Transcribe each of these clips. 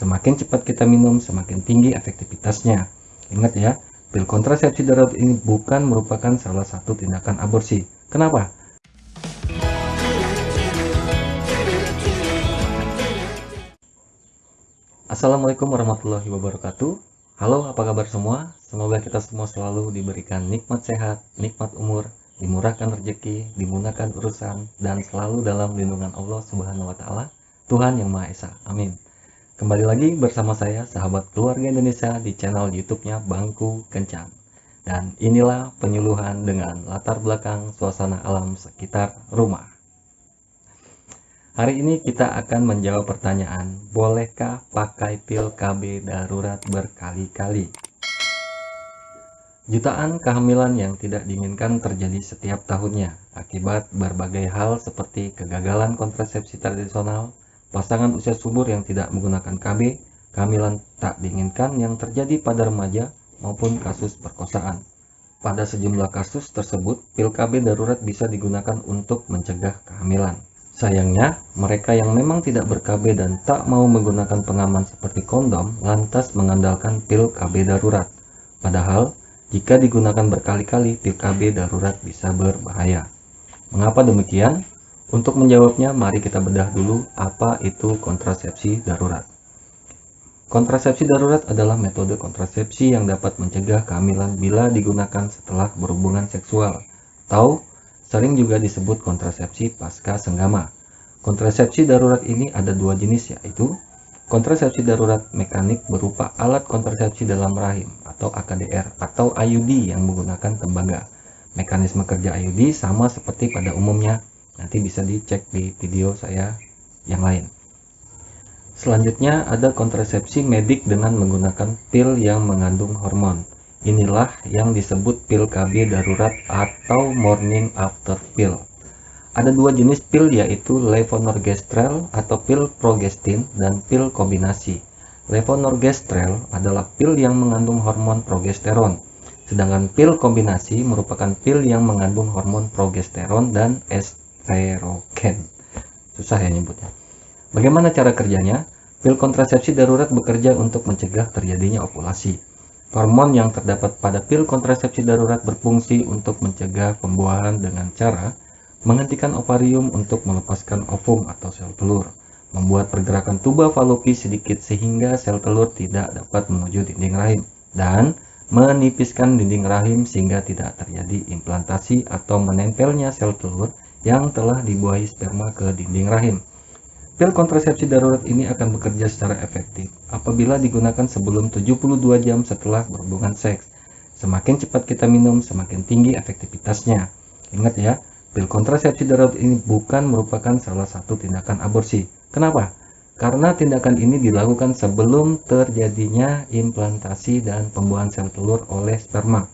Semakin cepat kita minum, semakin tinggi efektivitasnya. Ingat ya, pil kontrasepsi darurat ini bukan merupakan salah satu tindakan aborsi. Kenapa? Assalamualaikum warahmatullahi wabarakatuh. Halo, apa kabar semua? Semoga kita semua selalu diberikan nikmat sehat, nikmat umur, dimurahkan rezeki, dimudahkan urusan, dan selalu dalam lindungan Allah Subhanahu wa Ta'ala, Tuhan Yang Maha Esa. Amin. Kembali lagi bersama saya, sahabat keluarga Indonesia di channel YouTube-nya Bangku Kencang. Dan inilah penyuluhan dengan latar belakang suasana alam sekitar rumah. Hari ini kita akan menjawab pertanyaan, bolehkah pakai pil KB darurat berkali-kali? Jutaan kehamilan yang tidak diinginkan terjadi setiap tahunnya akibat berbagai hal seperti kegagalan kontrasepsi tradisional, pasangan usia subur yang tidak menggunakan KB, kehamilan tak diinginkan yang terjadi pada remaja, maupun kasus perkosaan. Pada sejumlah kasus tersebut, pil KB darurat bisa digunakan untuk mencegah kehamilan. Sayangnya, mereka yang memang tidak ber-KB dan tak mau menggunakan pengaman seperti kondom lantas mengandalkan pil KB darurat. Padahal, jika digunakan berkali-kali, pil KB darurat bisa berbahaya. Mengapa demikian? Untuk menjawabnya, mari kita bedah dulu apa itu kontrasepsi darurat. Kontrasepsi darurat adalah metode kontrasepsi yang dapat mencegah kehamilan bila digunakan setelah berhubungan seksual, atau sering juga disebut kontrasepsi pasca senggama. Kontrasepsi darurat ini ada dua jenis yaitu kontrasepsi darurat mekanik berupa alat kontrasepsi dalam rahim atau AKDR atau IUD yang menggunakan tembaga. Mekanisme kerja IUD sama seperti pada umumnya nanti bisa dicek di video saya yang lain. Selanjutnya ada kontrasepsi medik dengan menggunakan pil yang mengandung hormon. Inilah yang disebut pil KB darurat atau morning after pill. Ada dua jenis pil yaitu levonorgestrel atau pil progestin dan pil kombinasi. Levonorgestrel adalah pil yang mengandung hormon progesteron sedangkan pil kombinasi merupakan pil yang mengandung hormon progesteron dan estrogen. Susah ya nyebutnya. Bagaimana cara kerjanya? Pil kontrasepsi darurat bekerja untuk mencegah terjadinya ovulasi. Hormon yang terdapat pada pil kontrasepsi darurat berfungsi untuk mencegah pembuahan dengan cara menghentikan ovarium untuk melepaskan ovum atau sel telur, membuat pergerakan tuba falopi sedikit sehingga sel telur tidak dapat menuju dinding rahim, dan menipiskan dinding rahim sehingga tidak terjadi implantasi atau menempelnya sel telur yang telah dibuahi sperma ke dinding rahim. Pil kontrasepsi darurat ini akan bekerja secara efektif apabila digunakan sebelum 72 jam setelah berhubungan seks. Semakin cepat kita minum, semakin tinggi efektivitasnya. Ingat ya, pil kontrasepsi darurat ini bukan merupakan salah satu tindakan aborsi. Kenapa? Karena tindakan ini dilakukan sebelum terjadinya implantasi dan pembuahan sel telur oleh sperma.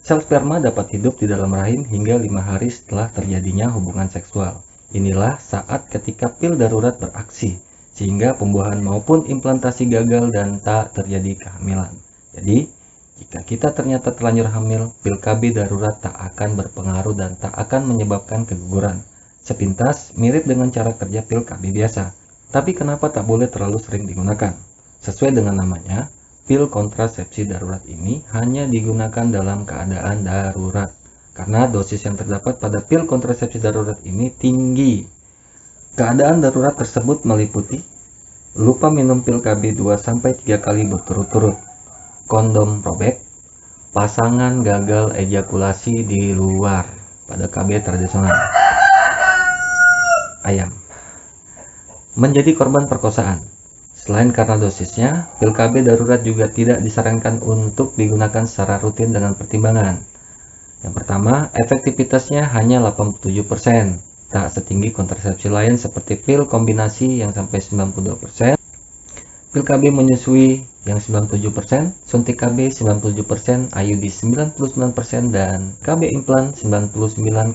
Sel sperma dapat hidup di dalam rahim hingga lima hari setelah terjadinya hubungan seksual. Inilah saat ketika pil darurat beraksi, sehingga pembuahan maupun implantasi gagal dan tak terjadi kehamilan. Jadi, jika kita ternyata terlanjur hamil, pil KB darurat tak akan berpengaruh dan tak akan menyebabkan keguguran. Sepintas mirip dengan cara kerja pil KB biasa. Tapi kenapa tak boleh terlalu sering digunakan? Sesuai dengan namanya, pil kontrasepsi darurat ini hanya digunakan dalam keadaan darurat karena dosis yang terdapat pada pil kontrasepsi darurat ini tinggi. Keadaan darurat tersebut meliputi lupa minum pil KB 2-3 kali berturut-turut, kondom robek, pasangan gagal ejakulasi di luar pada KB tradisional, ayam, menjadi korban perkosaan, Selain karena dosisnya, pil KB darurat juga tidak disarankan untuk digunakan secara rutin dengan pertimbangan. Yang pertama, efektivitasnya hanya 87%, tak setinggi kontrasepsi lain seperti pil kombinasi yang sampai 92%, pil KB menyusui yang 97%, suntik KB 97%, IUD 99%, dan KB implan 99,95%.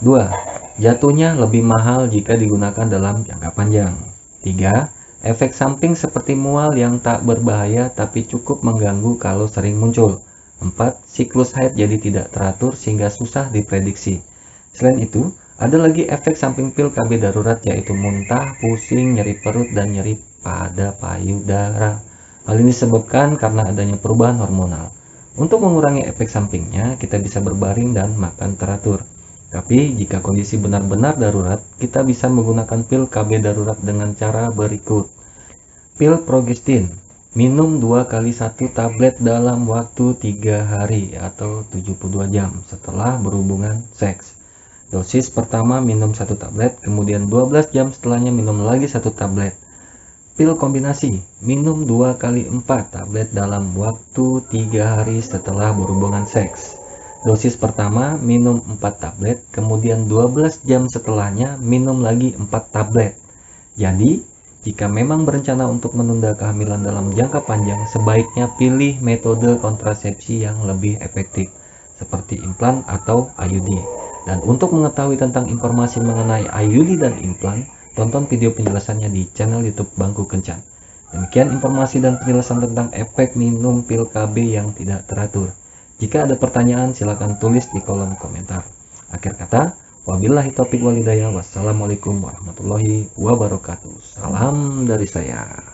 2. Jatuhnya lebih mahal jika digunakan dalam jangka panjang. 3. Efek samping seperti mual yang tak berbahaya tapi cukup mengganggu kalau sering muncul. 4. Siklus haid jadi tidak teratur sehingga susah diprediksi. Selain itu, Ada lagi efek samping pil KB darurat yaitu muntah, pusing, nyeri perut, dan nyeri pada payudara. Hal ini disebabkan karena adanya perubahan hormonal. Untuk mengurangi efek sampingnya, kita bisa berbaring dan makan teratur. Tapi jika kondisi benar-benar darurat, kita bisa menggunakan pil KB darurat dengan cara berikut. Pil progestin, minum 2 kali 1 tablet dalam waktu 3 hari atau 72 jam setelah berhubungan seks. Dosis pertama minum satu tablet, kemudian 12 jam setelahnya minum lagi satu tablet. Pil kombinasi, minum 2 kali 4 tablet dalam waktu 3 hari setelah berhubungan seks. Dosis pertama minum 4 tablet, kemudian 12 jam setelahnya minum lagi 4 tablet. Jadi, jika memang berencana untuk menunda kehamilan dalam jangka panjang, sebaiknya pilih metode kontrasepsi yang lebih efektif, seperti implan atau IUD. Dan untuk mengetahui tentang informasi mengenai IUD dan implan, tonton video penjelasannya di channel YouTube Bangku Kencan. Demikian informasi dan penjelasan tentang efek minum pil KB yang tidak teratur. Jika ada pertanyaan, silakan tulis di kolom komentar. Akhir kata, wabillahi taufiq walidayah. Wassalamualaikum warahmatullahi wabarakatuh. Salam dari saya.